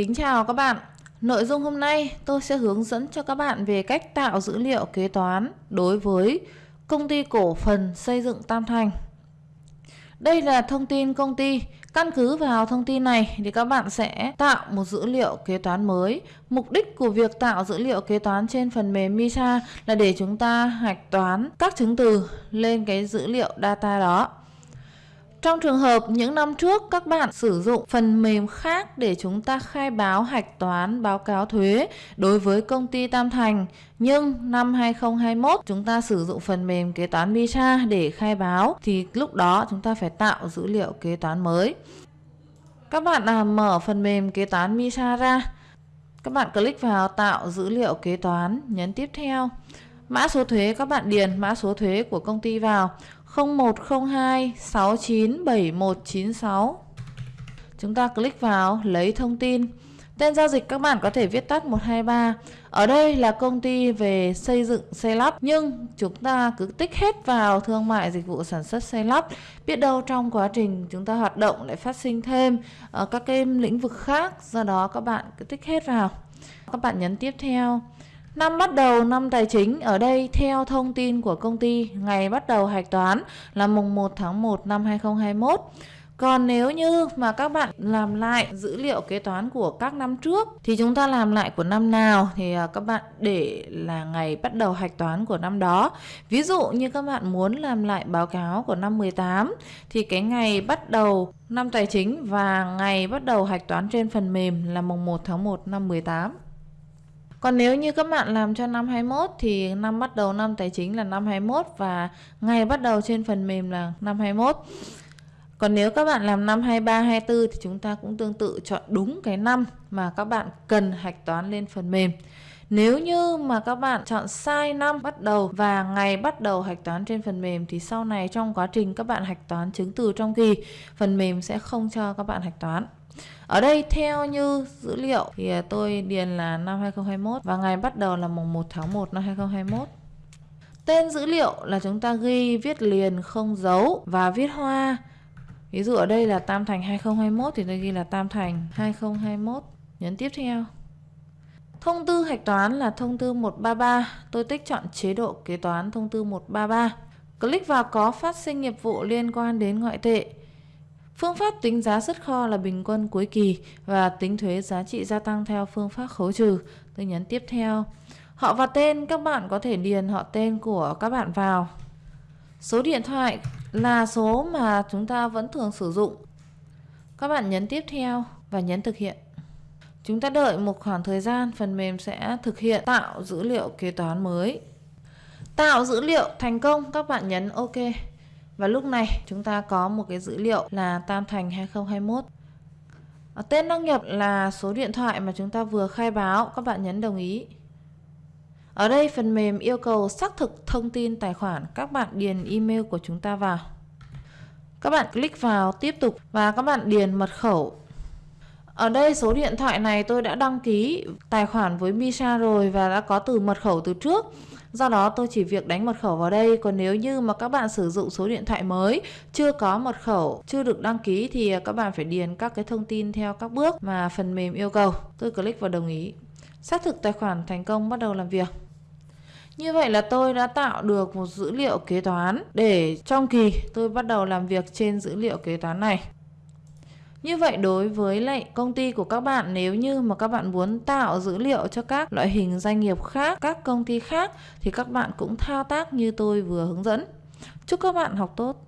Kính chào các bạn. Nội dung hôm nay, tôi sẽ hướng dẫn cho các bạn về cách tạo dữ liệu kế toán đối với công ty cổ phần xây dựng Tam Thành. Đây là thông tin công ty. Căn cứ vào thông tin này thì các bạn sẽ tạo một dữ liệu kế toán mới. Mục đích của việc tạo dữ liệu kế toán trên phần mềm MISA là để chúng ta hạch toán các chứng từ lên cái dữ liệu data đó. Trong trường hợp những năm trước các bạn sử dụng phần mềm khác để chúng ta khai báo hạch toán báo cáo thuế đối với công ty Tam Thành nhưng năm 2021 chúng ta sử dụng phần mềm kế toán Misa để khai báo thì lúc đó chúng ta phải tạo dữ liệu kế toán mới. Các bạn à, mở phần mềm kế toán Misa ra. Các bạn click vào tạo dữ liệu kế toán, nhấn tiếp theo. Mã số thuế các bạn điền mã số thuế của công ty vào 0102 697196. Chúng ta click vào lấy thông tin. Tên giao dịch các bạn có thể viết tắt 123. Ở đây là công ty về xây dựng xây lắp nhưng chúng ta cứ tích hết vào thương mại dịch vụ sản xuất xây lắp. Biết đâu trong quá trình chúng ta hoạt động lại phát sinh thêm ở các cái lĩnh vực khác, do đó các bạn cứ tích hết vào. Các bạn nhấn tiếp theo. Năm bắt đầu, năm tài chính ở đây, theo thông tin của công ty, ngày bắt đầu hạch toán là mùng 1 tháng 1 năm 2021. Còn nếu như mà các bạn làm lại dữ liệu kế toán của các năm trước, thì chúng ta làm lại của năm nào thì à, các bạn để là ngày bắt đầu hạch toán của năm đó. Ví dụ như các bạn muốn làm lại báo cáo của năm 18 thì cái ngày bắt đầu năm tài chính và ngày bắt đầu hạch toán trên phần mềm là mùng 1 tháng 1 năm 18. Còn nếu như các bạn làm cho năm 21 thì năm bắt đầu năm tài chính là năm 21 và ngày bắt đầu trên phần mềm là năm 21. Còn nếu các bạn làm năm 23, 24 thì chúng ta cũng tương tự chọn đúng cái năm mà các bạn cần hạch toán lên phần mềm. Nếu như mà các bạn chọn sai năm bắt đầu và ngày bắt đầu hạch toán trên phần mềm thì sau này trong quá trình các bạn hạch toán chứng từ trong kỳ, phần mềm sẽ không cho các bạn hạch toán. Ở đây theo như dữ liệu thì à, tôi điền là năm 2021 và ngày bắt đầu là mùng 1 tháng 1 năm 2021. Tên dữ liệu là chúng ta ghi viết liền không dấu và viết hoa. Ví dụ ở đây là Tam Thành 2021 thì tôi ghi là Tam Thành 2021. Nhấn tiếp theo. Thông tư hạch toán là thông tư 133. Tôi tích chọn chế độ kế toán thông tư 133. Click vào có phát sinh nghiệp vụ liên quan đến ngoại tệ. Phương pháp tính giá xuất kho là bình quân cuối kỳ và tính thuế giá trị gia tăng theo phương pháp khấu trừ. Tôi nhấn tiếp theo. Họ và tên, các bạn có thể điền họ tên của các bạn vào. Số điện thoại là số mà chúng ta vẫn thường sử dụng. Các bạn nhấn tiếp theo và nhấn thực hiện. Chúng ta đợi một khoảng thời gian phần mềm sẽ thực hiện tạo dữ liệu kế toán mới. Tạo dữ liệu thành công các bạn nhấn OK. Và lúc này chúng ta có một cái dữ liệu là Tam Thành 2021. Ở tên đăng nhập là số điện thoại mà chúng ta vừa khai báo, các bạn nhấn đồng ý. Ở đây phần mềm yêu cầu xác thực thông tin tài khoản, các bạn điền email của chúng ta vào. Các bạn click vào tiếp tục và các bạn điền mật khẩu. Ở đây số điện thoại này tôi đã đăng ký tài khoản với Misa rồi và đã có từ mật khẩu từ trước. Do đó tôi chỉ việc đánh mật khẩu vào đây Còn nếu như mà các bạn sử dụng số điện thoại mới, Chưa có mật khẩu, Chưa được đăng ký thì các bạn phải điền các cái thông tin Theo các bước mà phần mềm yêu cầu Tôi click vào đồng ý Xác thực tài khoản thành công bắt đầu làm việc như vậy là tôi đã tạo được một dữ liệu kế toán để trong kỳ tôi bắt đầu làm việc trên dữ liệu kế toán này. Như vậy đối với lại công ty của các bạn nếu như mà các bạn muốn tạo dữ liệu cho các loại hình doanh nghiệp khác, các công ty khác thì các bạn cũng thao tác như tôi vừa hướng dẫn. Chúc các bạn học tốt.